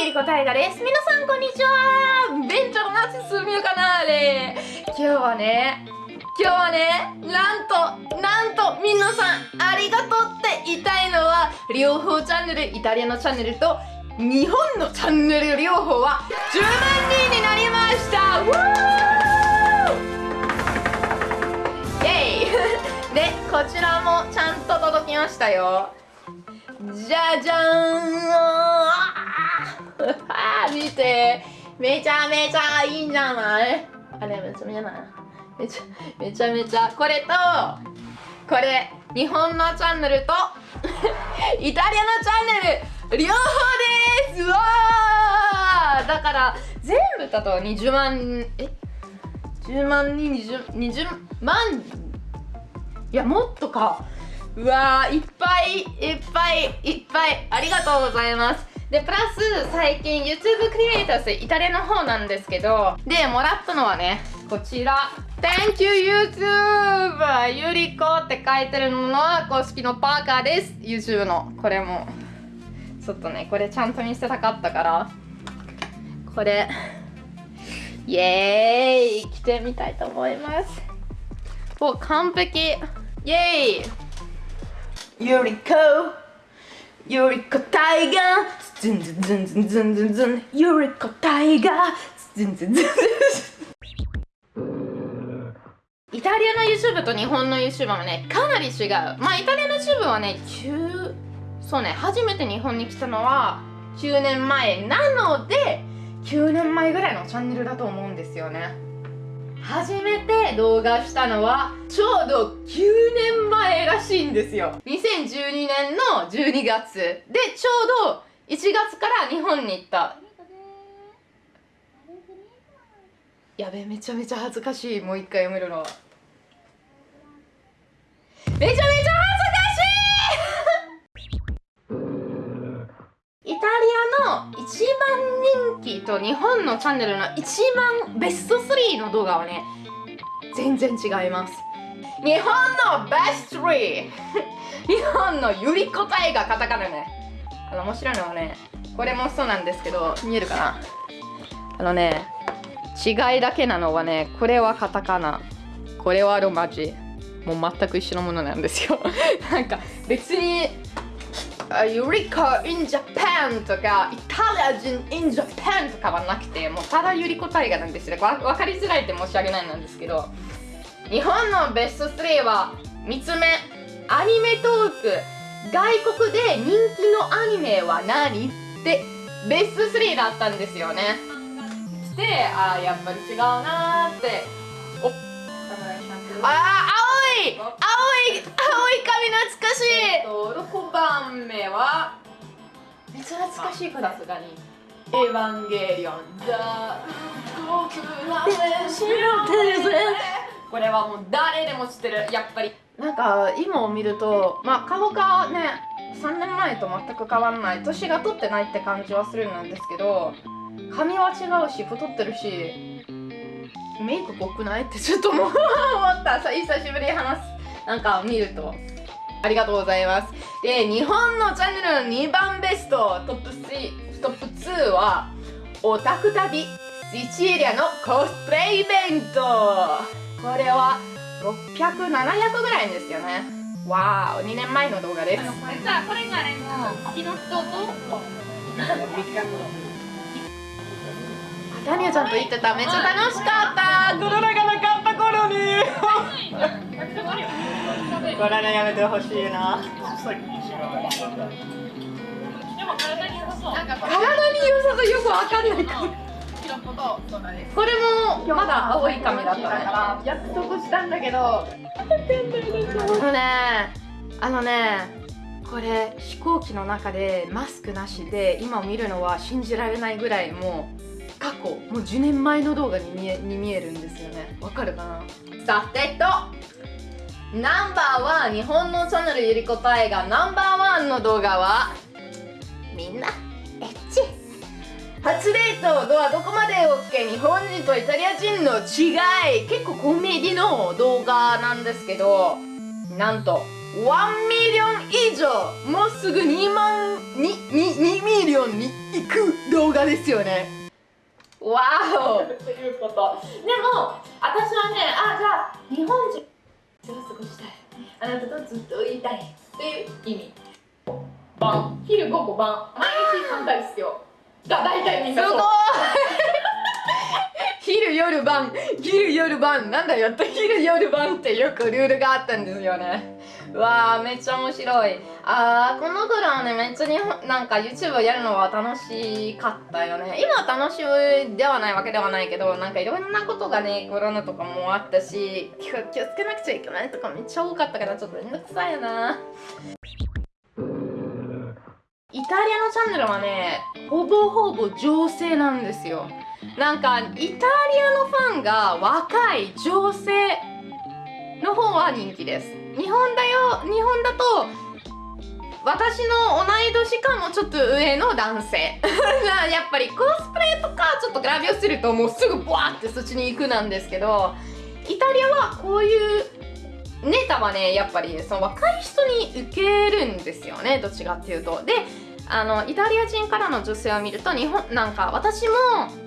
ゆりこたいがです皆さんこんにちはベンチャーナチスミュカナーレ今日はね今日はねなんとなんと皆さんありがとうって言いたいのは両方チャンネルイタリアのチャンネルと日本のチャンネル両方は10万人になりました。イェイ。でこちらもちゃんと届きましたよ。じゃじゃーん。見て。めちゃめちゃいいんじゃない？あれめちゃめちゃな。めちゃめちゃめちゃこれとこれ日本のチャンネルと イタリアのチャンネル両方です。わー。だから全部だと20万え？10万人 20, 20万？いやもっとか。うわーいっぱいいっぱいいっぱい。ありがとうございます。でプラス最近 YouTube クリエイターズイタリアの方なんですけどでもらったのはねこちら。Thank you YouTube! ゆりこって書いてるのは公式のパーカーです。YouTube の。これも。ちょっとねこれちゃんと見せたかったから。これ。イエーイ！着てみたいと思います。お完璧。イエーイ！ゆりこゆりこタイガーズンズンズンズンズンズンズンゆりこタイガーズンズンズンズンイタリアの YouTube と日本の YouTube はねかなり違う。まあイタリアの YouTube はね9そうね初めて日本に来たのは9年前なので9年前ぐらいのチャンネルだと思うんですよね。初めて動画したのはちょうど9年前らしいんですよ。2012年の12月。でちょうど1月から日本に行った。やべめちゃめちゃ恥ずかしい。もう一回読めるのは。めちゃめちゃ恥ずかしいイタリアの一番人気と日本のチャンネルの一番ベスト3の動画はね全然違います。日本のベスト 3! 日本のゆりこたいがカタカナね。あの面白いのはねこれもそうなんですけど見えるかな？あのね違いだけなのはねこれはカタカナ。これはロマ字。もう全く一緒のものなんですよ。なんか別にユリコ in Japan とかイタリア人 in Japan とかはなくてもうただユリコ大河なんですよ。わ分かりづらいって申し訳ないなんですけど日本のベスト3は3つ目アニメトーク。外国で人気のアニメは何？ってベスト3だったんですよね。してああやっぱり違うなーって。おああ青い！青い青い髪懐かしい。6番目はめっちゃ懐かしいかさすがに。エヴァンゲリオン。ザこれはもう誰でも知ってる。やっぱり。なんか今を見るとまあ顔がね3年前と全く変わらない。年が取ってないって感じはするんですけど髪は違うし太ってるしメイク濃くないってちょっと思 った。さ久しぶりに話すなんか見ると。ありがとうございます。で日本のチャンネルの2番ベストトップ3トップ2はオタク旅シチリアのコスプレイベント。これは600700ぐらいですよね。わー2年前の動画です。じゃあこれがねもう木の人と。タニアちゃんと言ってた。めっちゃ楽しかった。コロナがなかった頃にコロナやめてほしいな。でも体に良さそう。体に良さそう。よくわかんない。これもまだ青い髪だったから。約束したんだけど。あのねあのねこれ飛行機の中でマスクなしで今見るのは信じられないぐらいもう過去もう10年前の動画に見えに見えるんですよね。わかるかな？さてとナンバーワン日本のチャンネルゆりこたえがナンバーワンの動画はみんなエッチ。初デートドアどこまで OK 日本人とイタリア人の違い。結構コメディの動画なんですけどなんと1 million 以上もうすぐ2万 2, 2, 2 million に行く動画ですよね。わおということ。でも私はねあじゃあ日本人過ごしたい。あなたとずっといたいっていう意味。晩昼午後晩毎日3回ですよ。が大体みんなそう昼夜晩昼夜晩なんだよって昼夜晩ってよくルールがあったんですよね。わあめっちゃ面白い。あーこのドラマねめっちゃ日本なんか YouTube やるのは楽しかったよね。今は楽しいではないわけではないけどなんかいろんなことがねコロナとかもあったし気をつけなくちゃいけないとかめっちゃ多かったからちょっとめんどくさいな。イタリアのチャンネルはねほぼほぼ女性なんですよ。なんかイタリアのファンが若い女性の方は人気です。日本だよ日本だと私の同い年かもちょっと上の男性。やっぱりコスプレとかちょっとグラビアするともうすぐブワーってそっちに行くなんですけどイタリアはこういうネタはねやっぱりその若い人に受けるんですよねどっちかっていうと。であのイタリア人からの女性を見ると日本なんか私も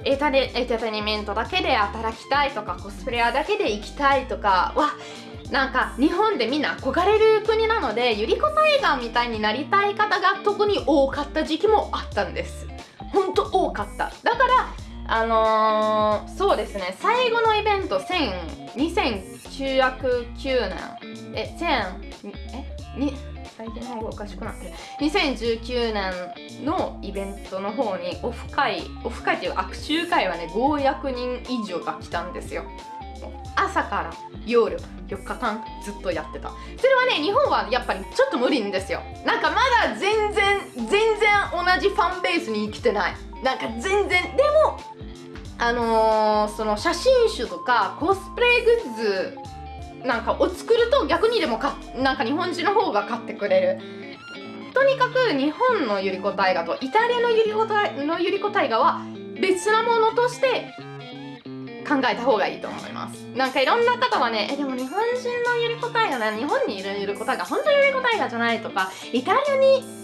エタレエンターテインメントだけで働きたいとかコスプレアだけで行きたいとかはなんか日本でみんな憧れる国なのでゆり子タイガーみたいになりたい方が特に多かった時期もあったんです。ほんと多かった。だからあのー、そうですね。最後のイベント2909年。え1000えに最近の方がおかしくなって。る2019年のイベントの方にオフ会オフ会っていう握手会はね500人以上が来たんですよ。朝から夜4日間ずっとやってた。それはね日本はやっぱりちょっと無理んですよ。なんかまだ全然全然同じファンベースに来てない。なんか全然でもあのー、その写真集とかコスプレグッズなんかを作ると逆にでもかなんか日本人の方が買ってくれる。とにかく日本のゆり子大河とイタリアのゆり子のゆり子大河は別なものとして考えた方がいいと思います。なんかいろんな方はねえでも日本人のゆり子大河ね日本にいるゆり子大河本当にゆり子大河じゃないとかイタリアに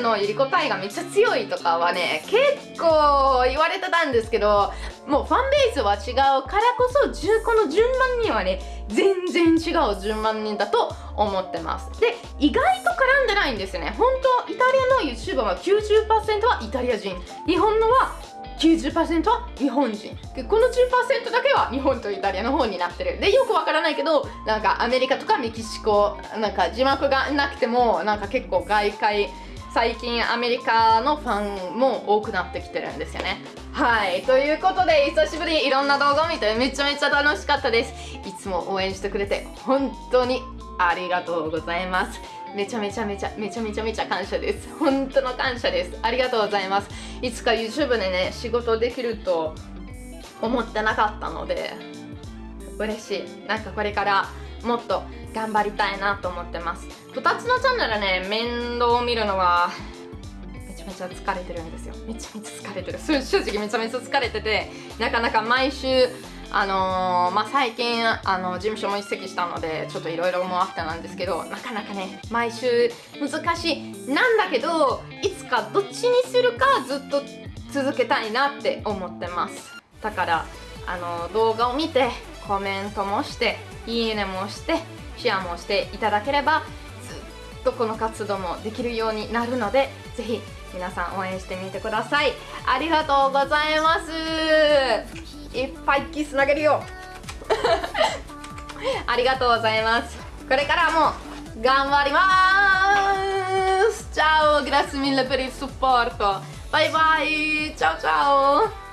のゆり子大河めっちゃ強いとかはね結構言われてたんですけどもうファンベースは違うからこそこの10万人はね全然違う10万人だと思ってます。で意外と絡んでないんですよね。本当イタリアの YouTuber は90%はイタリア人。日本のは90%は日本人。でこの10%だけは日本とイタリアの方になってる。でよくわからないけどなんかアメリカとかメキシコなんか字幕がなくてもなんか結構外界最近アメリカのファンも多くなってきてるんですよね。はい。ということで久しぶりにいろんな動画を見てめちゃめちゃ楽しかったです。いつも応援してくれて本当にありがとうございます。めちゃめちゃめちゃめちゃめちゃめちゃ感謝です。本当の感謝です。ありがとうございます。いつか YouTube でね仕事できると思ってなかったので嬉しい。なんかこれからもっと頑張りたいなと思ってます。2つのチャンネルね面倒を見るのはめちゃめちゃ疲れてるんですよ。めちゃめちゃ疲れてる。正直めちゃめちゃ疲れててなかなか毎週あのー、まあ、最近あの事務所も移籍したのでちょっといろいろもあってなんですけどなかなかね毎週難しい。なんだけどいつかどっちにするかずっと続けたいなって思ってます。だからあの動画を見てコメントもしていいねもしてシェアもしていただければずっとこの活動もできるようになるのでぜひ皆さん応援してみてください。ありがとうございます。いっぱいキス投げるよ。ありがとうございます。これからも頑張ります。Ciao, grazie mille per il supporto. Bye bye, ciao ciao.